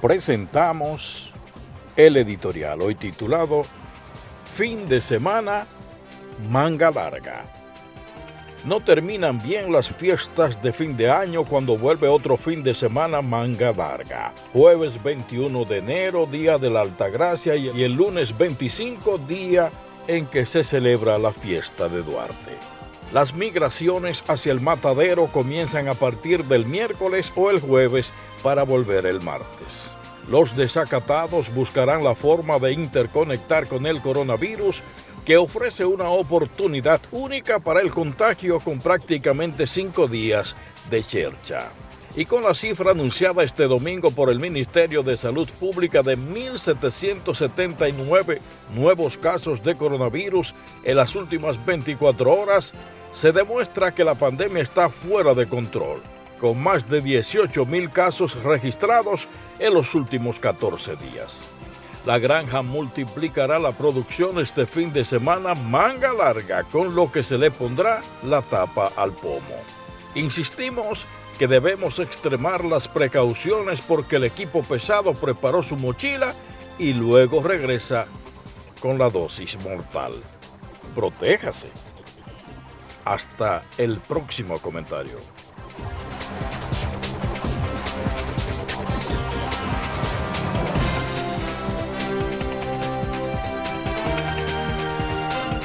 presentamos el editorial hoy titulado Fin de semana, manga larga. No terminan bien las fiestas de fin de año cuando vuelve otro fin de semana manga larga. Jueves 21 de enero, día de la Altagracia, y el lunes 25, día en que se celebra la fiesta de Duarte. Las migraciones hacia el matadero comienzan a partir del miércoles o el jueves para volver el martes. Los desacatados buscarán la forma de interconectar con el coronavirus que ofrece una oportunidad única para el contagio con prácticamente cinco días de chercha. Y con la cifra anunciada este domingo por el Ministerio de Salud Pública de 1.779 nuevos casos de coronavirus en las últimas 24 horas, se demuestra que la pandemia está fuera de control, con más de 18 mil casos registrados en los últimos 14 días. La granja multiplicará la producción este fin de semana manga larga, con lo que se le pondrá la tapa al pomo. Insistimos que debemos extremar las precauciones porque el equipo pesado preparó su mochila y luego regresa con la dosis mortal. Protéjase. Hasta el próximo comentario.